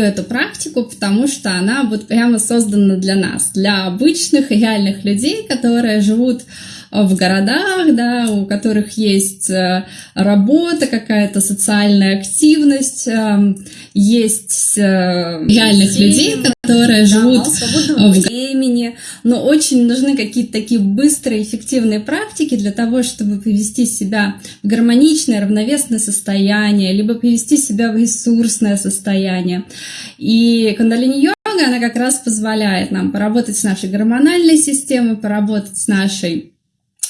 эту практику, потому что она вот прямо создана для нас, для обычных реальных людей, которые живут в городах, да, у которых есть э, работа, какая-то социальная активность, э, есть э, реальных людей, которые да, живут в времени, но очень нужны какие-то такие быстрые, эффективные практики для того, чтобы привести себя в гармоничное, равновесное состояние, либо привести себя в ресурсное состояние. И кундалини-йога, она как раз позволяет нам поработать с нашей гормональной системой, поработать с нашей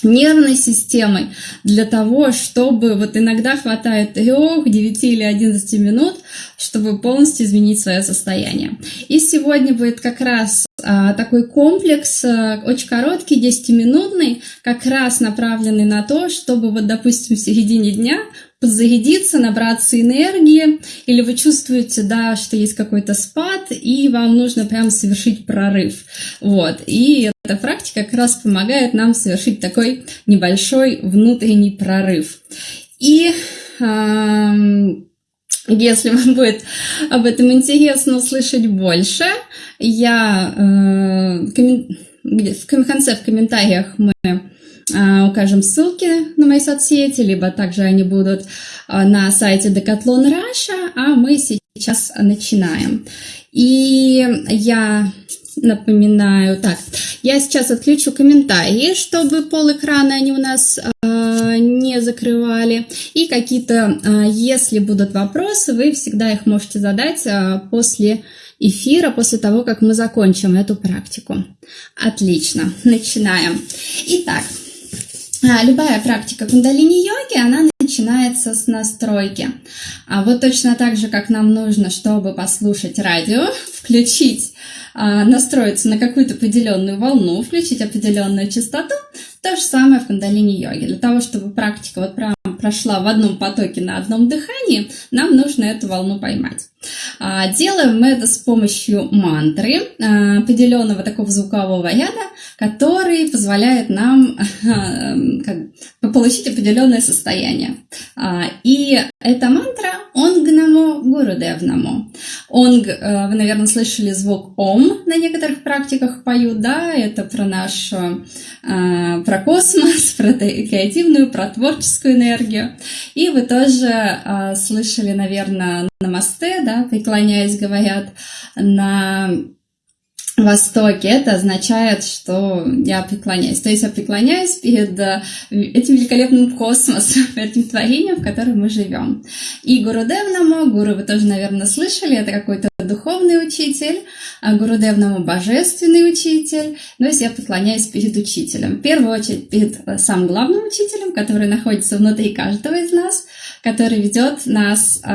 нервной системой для того, чтобы вот иногда хватает 3, 9 или 11 минут, чтобы полностью изменить свое состояние. И сегодня будет как раз такой комплекс, а, очень короткий, 10-минутный, как раз направленный на то, чтобы вот, допустим, в середине дня подзарядиться, набраться энергии, или вы чувствуете, да, что есть какой-то спад, и вам нужно прям совершить прорыв. Вот. И эта практика как раз помогает нам совершить такой небольшой внутренний прорыв. И если вам будет об этом интересно услышать больше, я э, в конце в комментариях мы а, укажем ссылки на мои соцсети, либо также они будут а, на сайте Decathlon Russia, а мы сейчас начинаем. И я напоминаю, так, я сейчас отключу комментарии, чтобы пол экрана они у нас э, не закрывали. И какие-то, э, если будут вопросы, вы всегда их можете задать э, после эфира, после того, как мы закончим эту практику. Отлично, начинаем. Итак, а, любая практика кундалини-йоги, она начинается с настройки. А вот точно так же, как нам нужно, чтобы послушать радио, включить, а, настроиться на какую-то определенную волну, включить определенную частоту, то же самое в кундалини-йоге. Для того, чтобы практика вот прям прошла в одном потоке на одном дыхании, нам нужно эту волну поймать. А, делаем мы это с помощью мантры, а, определенного такого звукового ряда, который позволяет нам как, получить определенное состояние. А, и эта мантра «Онг намо Гурудев намо». Онг, э, вы, наверное, слышали звук «Ом» на некоторых практиках поют, да, это про наш, э, про космос, про креативную, про творческую энергию. И вы тоже э, слышали, наверное, намасте, да, преклоняясь, говорят на Востоке, это означает, что я преклоняюсь. То есть я преклоняюсь перед э, этим великолепным космосом, этим творением, в котором мы живем. И Гурудев Намо, Гуру вы тоже, наверное, слышали, это какой-то духовный учитель, а Гурудев Намо божественный учитель. То есть я преклоняюсь перед учителем. В первую очередь перед э, самым главным учителем, который находится внутри каждого из нас, который ведет нас э,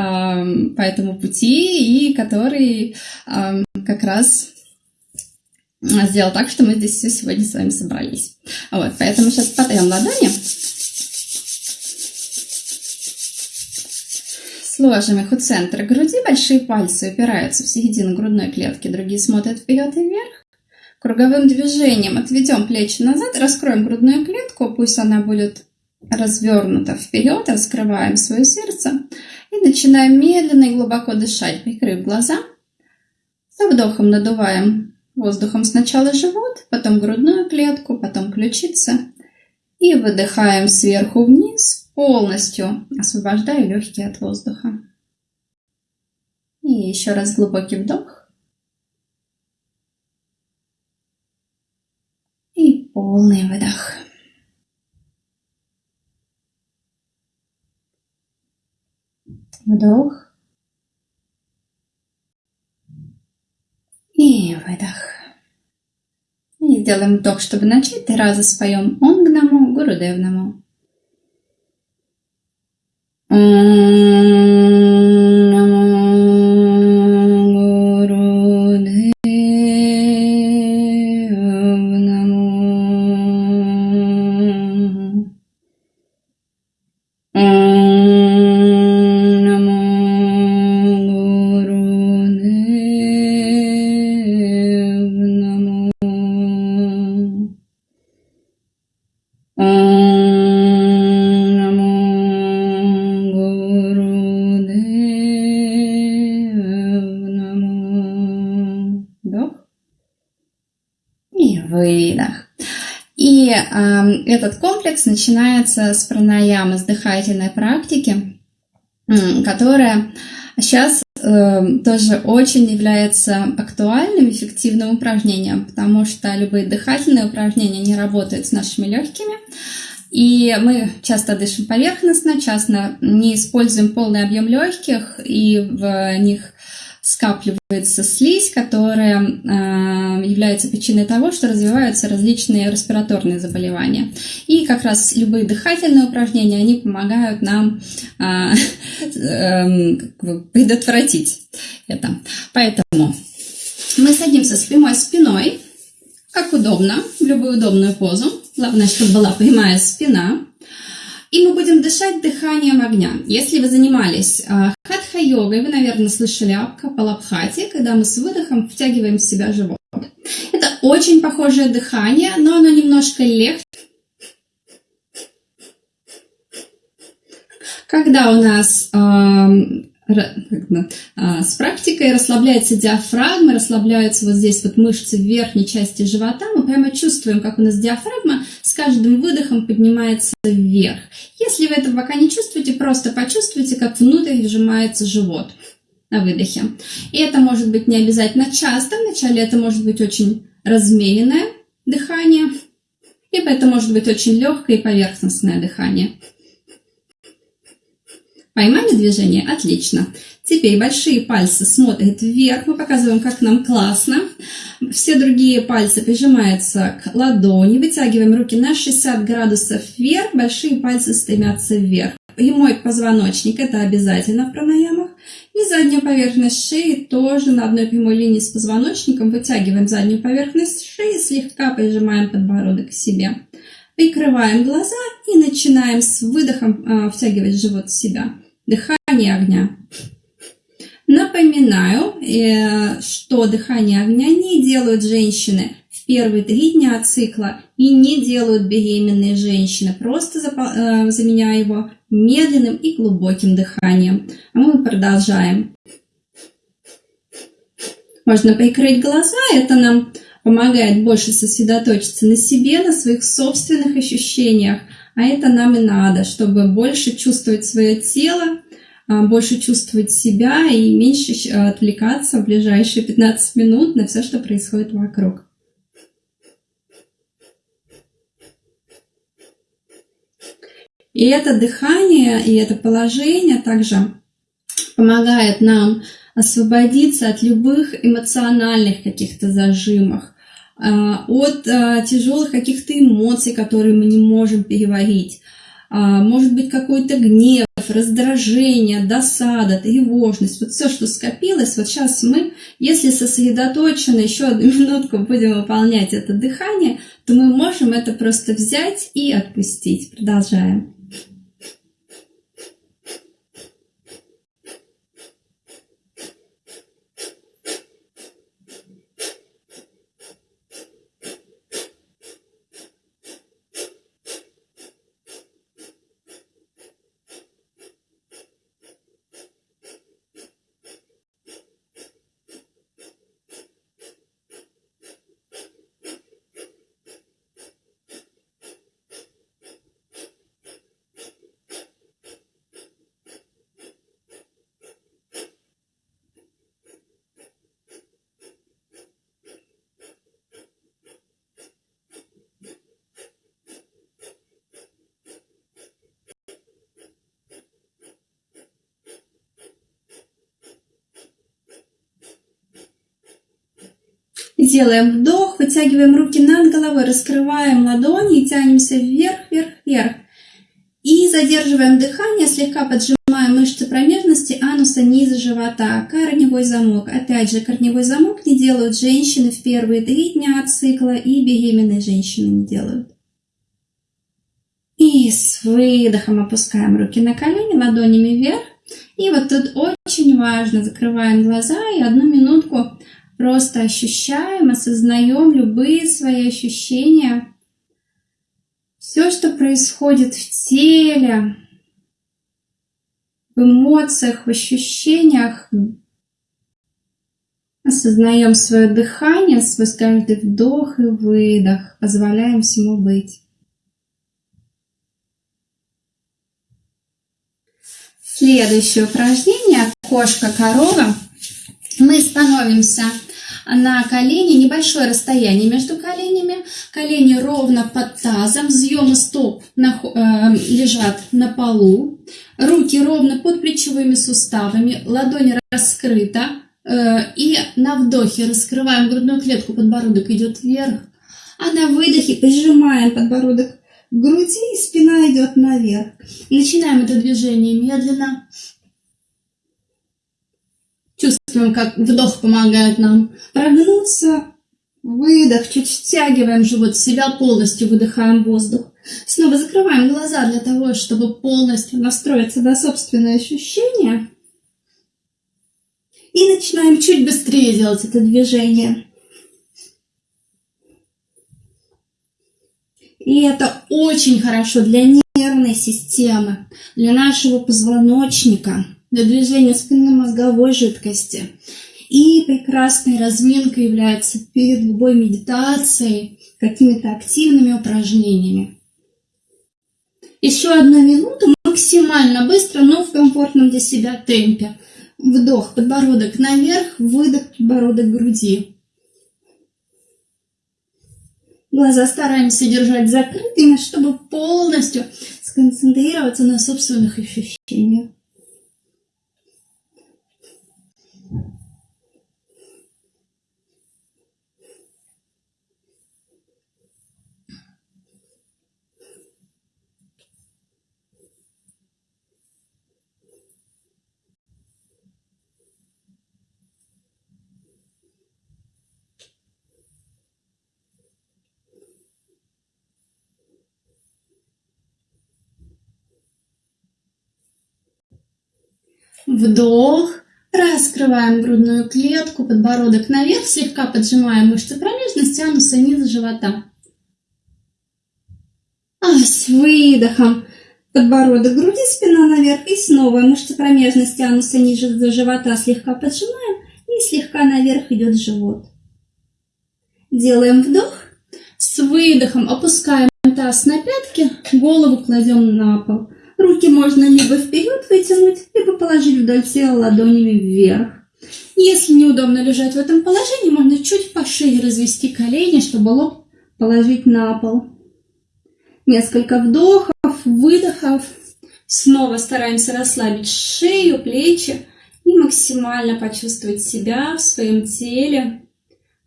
по этому пути и который э, как раз сделал так, что мы здесь все сегодня с вами собрались. Вот, поэтому сейчас потрем ладони. Сложим их у центра груди, большие пальцы упираются в середину грудной клетки, другие смотрят вперед и вверх. Круговым движением отведем плечи назад, раскроем грудную клетку, пусть она будет развернута вперед, раскрываем свое сердце и начинаем медленно и глубоко дышать, прикрыв глаза. Со вдохом надуваем Воздухом сначала живот, потом грудную клетку, потом ключицы. И выдыхаем сверху вниз, полностью освобождая легкие от воздуха. И еще раз глубокий вдох. И полный выдох. Вдох. И выдох. И сделаем вдох, чтобы начать. Три раза споем Онгнаму, Гурудевнаму. Выдох. И э, этот комплекс начинается с пранаямы, с дыхательной практики, э, которая сейчас э, тоже очень является актуальным, эффективным упражнением, потому что любые дыхательные упражнения не работают с нашими легкими, и мы часто дышим поверхностно, часто не используем полный объем легких, и в них скапливается слизь, которая э, является причиной того, что развиваются различные респираторные заболевания. И как раз любые дыхательные упражнения, они помогают нам э, э, предотвратить это. Поэтому мы садимся с прямой спиной, как удобно, в любую удобную позу. Главное, чтобы была прямая спина. И мы будем дышать дыханием огня. Если вы занимались хатха-йогой, вы, наверное, слышали о капалабхате, когда мы с выдохом втягиваем в себя живот. Это очень похожее дыхание, но оно немножко легче. Когда у нас э, с практикой расслабляется диафрагма, расслабляются вот здесь вот мышцы в верхней части живота. Мы прямо чувствуем, как у нас диафрагма с каждым выдохом поднимается вверх. Если вы это пока не чувствуете, просто почувствуйте, как внутрь сжимается живот на выдохе. И это может быть не обязательно часто, вначале это может быть очень размеренное дыхание, либо это может быть очень легкое и поверхностное дыхание. Поймали движение? Отлично. Теперь большие пальцы смотрят вверх. Мы показываем, как нам классно. Все другие пальцы прижимаются к ладони. Вытягиваем руки на 60 градусов вверх. Большие пальцы стремятся вверх. Прямой позвоночник – это обязательно в пранаямах. И заднюю поверхность шеи тоже на одной прямой линии с позвоночником. Вытягиваем заднюю поверхность шеи, слегка прижимаем подбородок к себе. Прикрываем глаза и начинаем с выдохом э, втягивать живот в себя дыхание огня. Напоминаю, э, что дыхание огня не делают женщины в первые три дня цикла и не делают беременные женщины. Просто э, заменяя его медленным и глубоким дыханием. А мы продолжаем. Можно прикрыть глаза, это нам помогает больше сосредоточиться на себе, на своих собственных ощущениях, а это нам и надо, чтобы больше чувствовать свое тело, а, больше чувствовать себя и меньше отвлекаться в ближайшие 15 минут на все, что происходит вокруг. И это дыхание, и это положение также помогает нам освободиться от любых эмоциональных каких-то зажимов, а, от а, тяжелых каких-то эмоций, которые мы не можем переварить. А, может быть какой-то гнев, раздражение, досада, тревожность, вот все, что скопилось, вот сейчас мы, если сосредоточенно еще одну минутку будем выполнять это дыхание, то мы можем это просто взять и отпустить. Продолжаем. Делаем вдох, вытягиваем руки над головой, раскрываем ладони и тянемся вверх, вверх, вверх. И задерживаем дыхание, слегка поджимаем мышцы промежности, ануса, низа живота. Корневой замок. Опять же, корневой замок не делают женщины в первые три дня цикла и беременные женщины не делают. И с выдохом опускаем руки на колени, ладонями вверх. И вот тут очень важно, закрываем глаза и одну минутку Просто ощущаем, осознаем любые свои ощущения. Все, что происходит в теле, в эмоциях, в ощущениях, Осознаем свое дыхание, свой каждый вдох и выдох. Позволяем всему быть. Следующее упражнение кошка-корова. Мы становимся на колени, небольшое расстояние между коленями, колени ровно под тазом, взъемы стоп на, э, лежат на полу, руки ровно под плечевыми суставами, ладонь раскрыта, э, и на вдохе раскрываем грудную клетку, подбородок идет вверх, а на выдохе прижимаем подбородок к груди, и спина идет наверх. Начинаем это движение медленно, Чувствуем, как вдох помогает нам прогнуться. Выдох, чуть стягиваем живот в себя, полностью выдыхаем воздух. Снова закрываем глаза для того, чтобы полностью настроиться на собственные ощущения. И начинаем чуть быстрее делать это движение. И это очень хорошо для нервной системы, для нашего позвоночника для движения спинномозговой жидкости. И прекрасной разминкой является перед любой медитацией, какими-то активными упражнениями. Еще одну минуту максимально быстро, но в комфортном для себя темпе. Вдох, подбородок наверх, выдох, подбородок груди. Глаза стараемся держать закрытыми, чтобы полностью сконцентрироваться на собственных ощущениях. Вдох. Раскрываем грудную клетку, подбородок наверх, слегка поджимаем мышцы промежности, ануса, низ живота. А с выдохом подбородок груди, спина наверх и снова мышцы промежности, ануса, ниже живота слегка поджимаем и слегка наверх идет живот. Делаем вдох. С выдохом опускаем таз на пятки, голову кладем на пол. Руки можно либо вперед вытянуть, либо положить вдоль тела ладонями вверх. Если неудобно лежать в этом положении, можно чуть пошире развести колени, чтобы лоб положить на пол. Несколько вдохов, выдохов. Снова стараемся расслабить шею, плечи и максимально почувствовать себя в своем теле,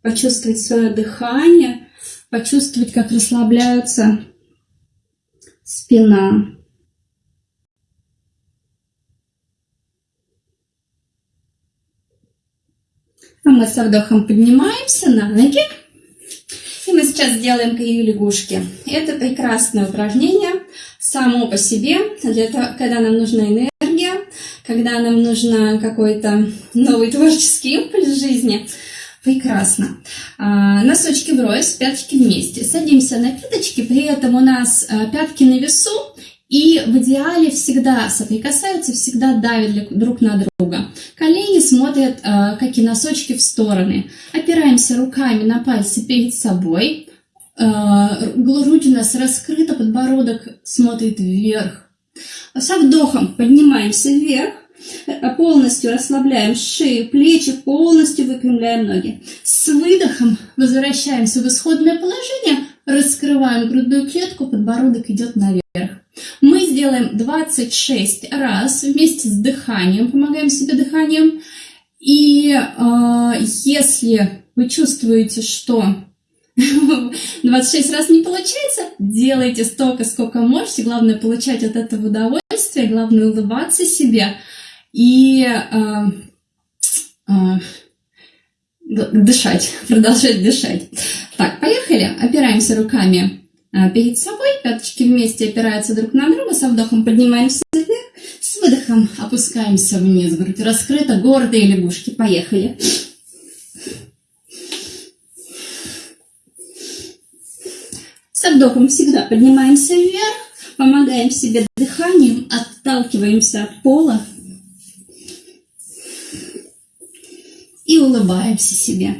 почувствовать свое дыхание, почувствовать, как расслабляется спина. А мы со вдохом поднимаемся на ноги. И мы сейчас сделаем кривые лягушки. Это прекрасное упражнение само по себе, для того, когда нам нужна энергия, когда нам нужен какой-то новый творческий импульс в жизни. Прекрасно. А, носочки врозь, пяточки вместе. Садимся на пяточки, при этом у нас а, пятки на весу, и в идеале всегда соприкасаются, всегда давят друг на друга. Колени смотрят, э, как и носочки, в стороны. Опираемся руками на пальцы перед собой. Э, грудь у нас раскрыта, подбородок смотрит вверх. Со вдохом поднимаемся вверх. Э, полностью расслабляем шею, плечи, полностью выпрямляем ноги. С выдохом возвращаемся в исходное положение, раскрываем грудную клетку, подбородок идет наверх. Мы сделаем 26 раз вместе с дыханием, помогаем себе дыханием. И э, если вы чувствуете, что 26 раз не получается, делайте столько, сколько можете. Главное получать от этого удовольствие, главное улыбаться себе и э, э, дышать, продолжать дышать. Так, поехали. Опираемся руками а, перед собой, пяточки вместе опираются друг на друга, со вдохом поднимаемся вверх, с выдохом опускаемся вниз, грудь раскрыта, гордые лягушки, поехали. Со вдохом всегда поднимаемся вверх, помогаем себе дыханием, отталкиваемся от пола. И улыбаемся себе.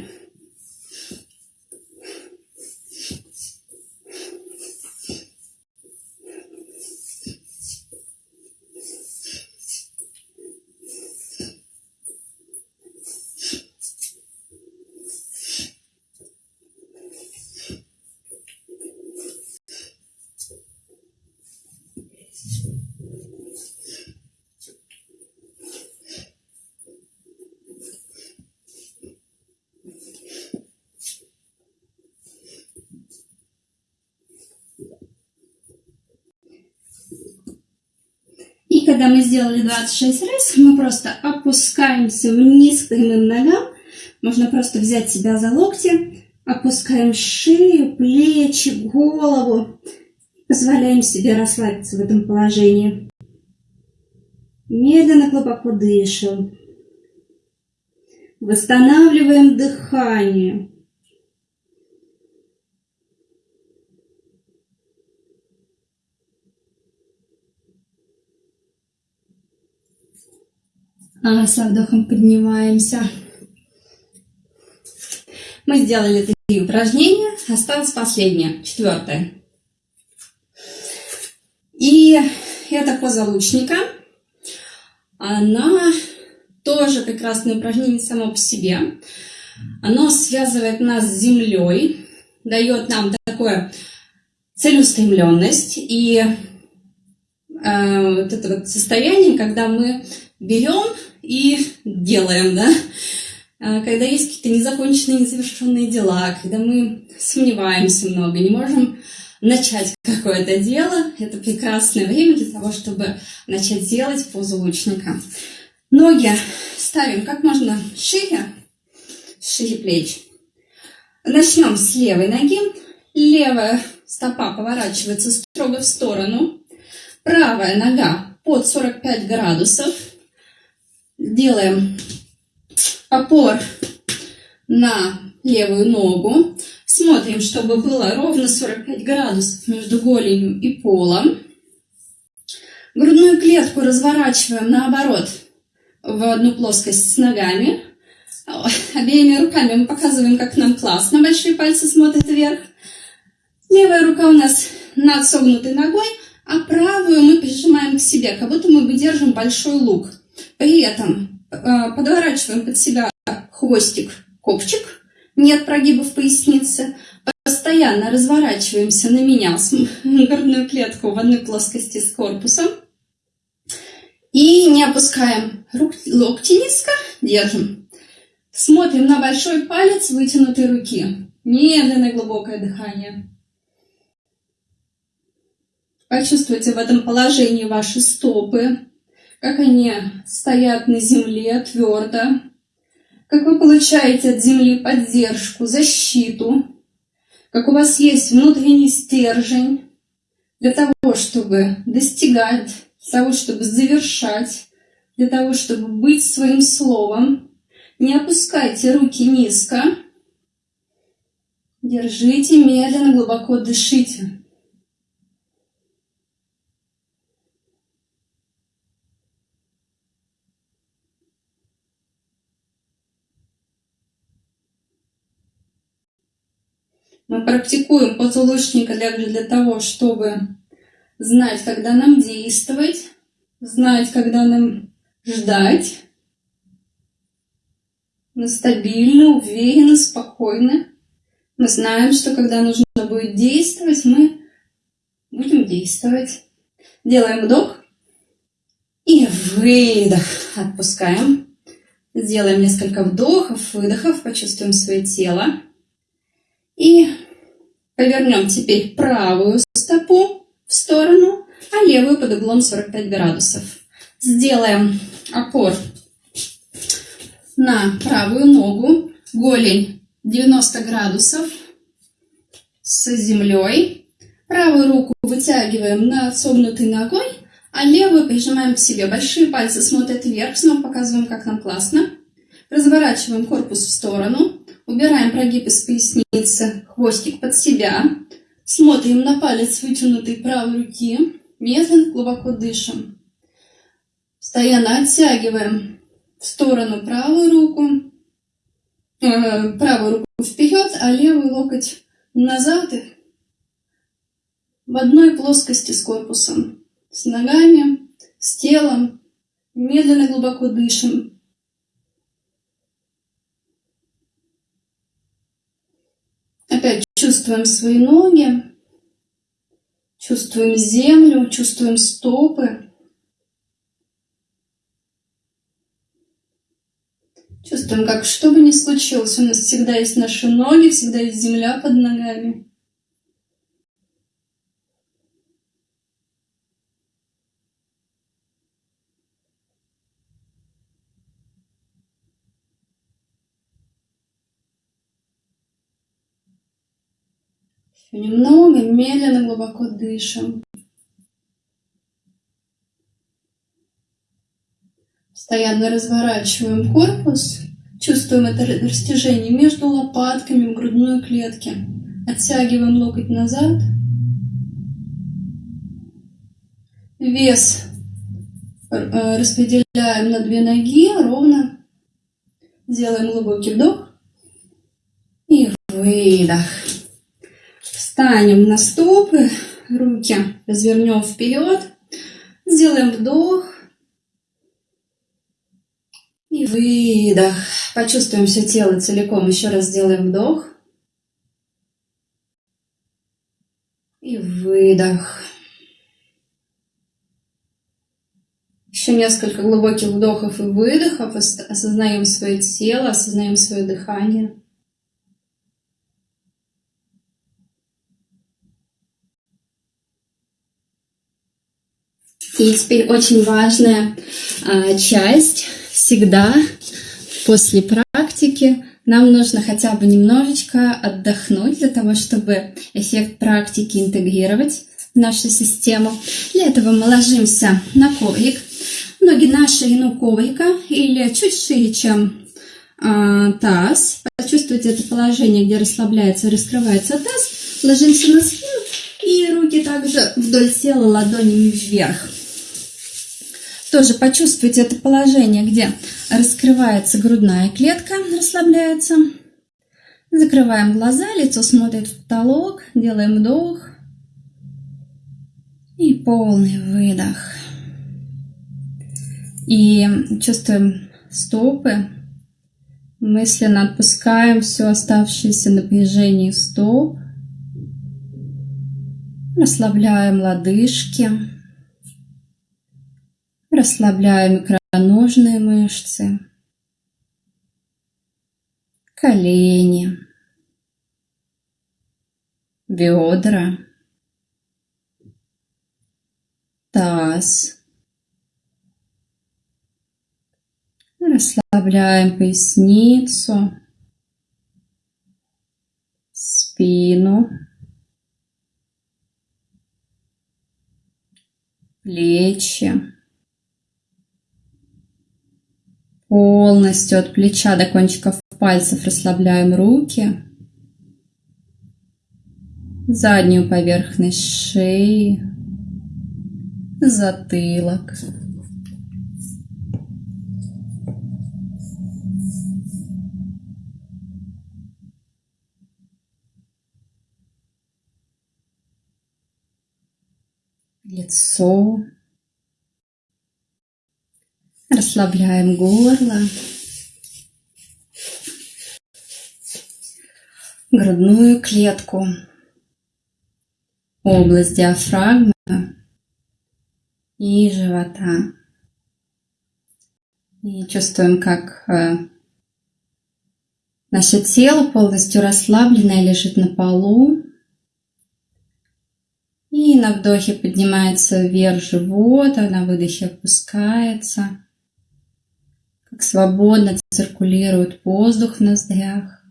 Когда мы сделали 26 раз, мы просто опускаемся вниз к прямым ногам. Можно просто взять себя за локти, опускаем шею, плечи, голову. Позволяем себе расслабиться в этом положении. Медленно, глубоко дышим. Восстанавливаем дыхание. Со вдохом поднимаемся. Мы сделали три упражнения. Осталось последнее, четвертое. И эта поза лучника, она тоже прекрасное упражнение само по себе. Оно связывает нас с землей, дает нам такое целеустремленность и э, вот это вот состояние, когда мы берем и делаем, да. А, когда есть какие-то незаконченные, незавершенные дела, когда мы сомневаемся много, не можем начать какое-то дело, это прекрасное время для того, чтобы начать делать позу лучника. Ноги ставим как можно шире, шире плеч. Начнем с левой ноги. Левая стопа поворачивается строго в сторону. Правая нога под 45 градусов делаем опор на левую ногу. Смотрим, чтобы было ровно 45 градусов между голенью и полом. Грудную клетку разворачиваем наоборот в одну плоскость с ногами. Обеими руками мы показываем, как нам классно. Большие пальцы смотрят вверх. Левая рука у нас над согнутой ногой, а правую мы прижимаем к себе, как будто мы держим большой лук. При этом э, подворачиваем под себя хвостик, копчик, нет прогибов поясницы. Постоянно разворачиваемся на меня, с грудную клетку в одной плоскости с корпусом. И не опускаем рук, локти низко, держим. Смотрим на большой палец вытянутой руки. Медленное глубокое дыхание. Почувствуйте в этом положении ваши стопы, как они стоят на земле твердо, как вы получаете от земли поддержку, защиту, как у вас есть внутренний стержень для того, чтобы достигать, для того, чтобы завершать, для того, чтобы быть своим словом. Не опускайте руки низко. Держите медленно, глубоко дышите. Мы практикуем позвоночника также для того, чтобы знать, когда нам действовать, знать, когда нам ждать. Мы стабильны, уверены, спокойны. Мы знаем, что когда нужно будет действовать, мы будем действовать. Делаем вдох и выдох. Отпускаем. Сделаем несколько вдохов, выдохов, почувствуем свое тело. И повернем теперь правую стопу в сторону, а левую под углом 45 градусов. Сделаем опор на правую ногу, голень 90 градусов с землей. Правую руку вытягиваем над согнутой ногой, а левую прижимаем к себе. Большие пальцы смотрят вверх, снова показываем, как нам классно. Разворачиваем корпус в сторону, Убираем прогиб из поясницы, хвостик под себя. Смотрим на палец вытянутой правой руки. Медленно, глубоко дышим. Постоянно оттягиваем в сторону правую руку. э, правую руку вперед, а левый локоть назад в одной плоскости с корпусом, с ногами, с телом. Медленно глубоко дышим. Опять чувствуем свои ноги, чувствуем землю, чувствуем стопы. Чувствуем, как что бы ни случилось, у нас всегда есть наши ноги, всегда есть земля под ногами. Немного, медленно, глубоко дышим. Постоянно разворачиваем корпус, чувствуем это растяжение между лопатками в грудной клетке. Оттягиваем локоть назад. Вес э, распределяем на две ноги ровно. Делаем глубокий вдох и выдох. Встанем на стопы, руки развернем вперед, сделаем вдох и выдох. Почувствуем все тело целиком. Еще раз сделаем вдох и выдох. Еще несколько глубоких вдохов и выдохов. Осознаем свое тело, осознаем свое дыхание. И теперь очень важная а, часть всегда после практики нам нужно хотя бы немножечко отдохнуть для того, чтобы эффект практики интегрировать в нашу систему. Для этого мы ложимся на коврик. Ноги на ширину коврика или чуть шире, чем э, таз. Почувствуйте это положение, где расслабляется и раскрывается таз. Ложимся на спину и руки также вдоль тела ладонями вверх. Тоже почувствуйте это положение, где раскрывается грудная клетка, расслабляется. Закрываем глаза, лицо смотрит в потолок, делаем вдох и полный выдох. И чувствуем стопы, мысленно отпускаем все оставшееся напряжение стоп, расслабляем лодыжки, Расслабляем икроножные мышцы, колени, бедра, таз. Расслабляем поясницу, спину, плечи. Полностью от плеча до кончиков пальцев расслабляем руки. Заднюю поверхность шеи. Затылок. Лицо. Расслабляем горло, грудную клетку, область диафрагмы и живота. И чувствуем, как э, наше тело полностью расслабленное лежит на полу. И на вдохе поднимается вверх живот, а на выдохе опускается как свободно циркулирует воздух в ноздрях.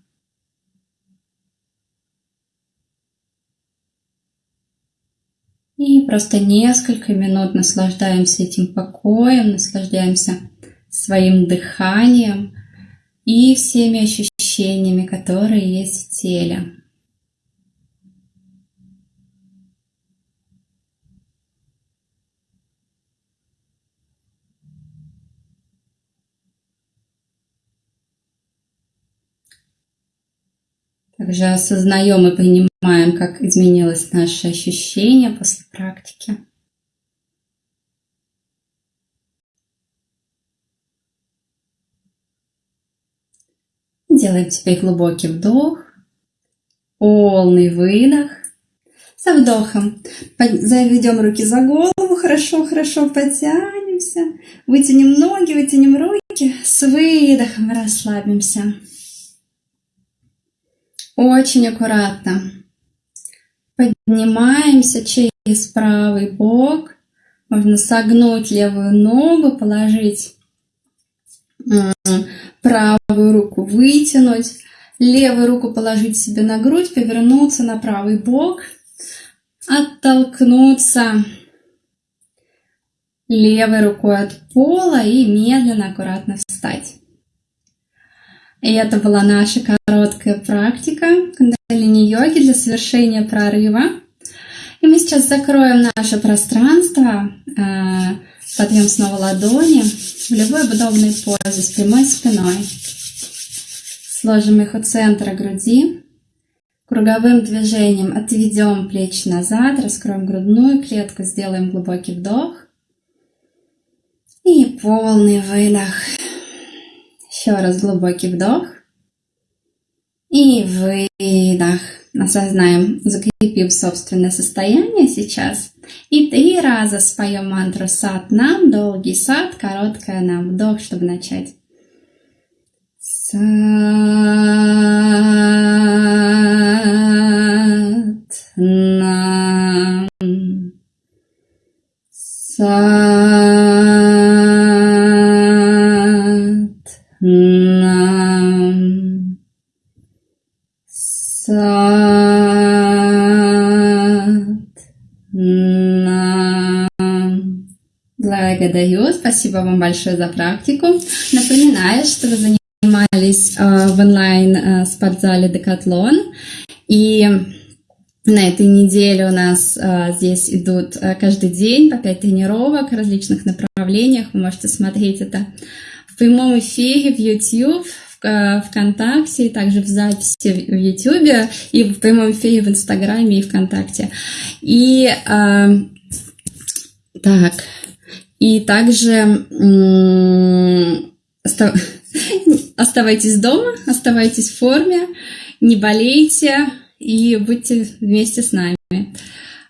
И просто несколько минут наслаждаемся этим покоем, наслаждаемся своим дыханием и всеми ощущениями, которые есть в теле. Также осознаем и понимаем, как изменилось наше ощущение после практики. Делаем теперь глубокий вдох, полный выдох. Со вдохом заведем руки за голову, хорошо-хорошо потянемся. Вытянем ноги, вытянем руки. С выдохом расслабимся. Очень аккуратно. Поднимаемся через правый бок. Можно согнуть левую ногу, положить правую руку, вытянуть. Левую руку положить себе на грудь, повернуться на правый бок – оттолкнуться левой рукой от пола и медленно, аккуратно встать. И это была наша короткая практика кундалини-йоги для совершения прорыва. И мы сейчас закроем наше пространство, а, подъем снова ладони в любой удобной позе с прямой спиной. Сложим их у центра груди. Круговым движением отведем плечи назад, раскроем грудную клетку, сделаем глубокий вдох. И полный выдох. Еще раз глубокий вдох. И выдох. Осознаем, закрепив собственное состояние сейчас. И три раза споем мантру сад нам, долгий сад, короткая нам. Вдох, чтобы начать. Сад Благодарю. Спасибо вам большое за практику. Напоминаю, что вы занимались э, в онлайн э, спортзале Декатлон. И на этой неделе у нас э, здесь идут каждый день по 5 тренировок в различных направлениях. Вы можете смотреть это в прямом эфире в YouTube, ВКонтакте, и также в записи в YouTube, и в прямом эфире в Инстаграме и ВКонтакте. И э, так, и также Оставайтесь дома, оставайтесь в форме, не болейте и будьте вместе с нами.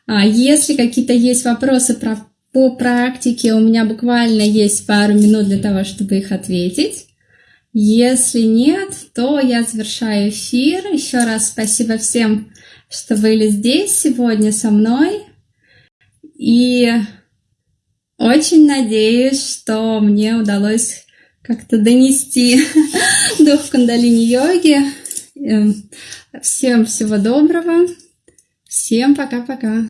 А если какие-то есть вопросы про, по практике, у меня буквально есть пару минут для того, чтобы их ответить. Если нет, то я завершаю эфир. Еще раз спасибо всем, что были здесь сегодня со мной. И очень надеюсь, что мне удалось как-то донести дух кундалини-йоги. Эм, всем всего доброго. Всем пока-пока.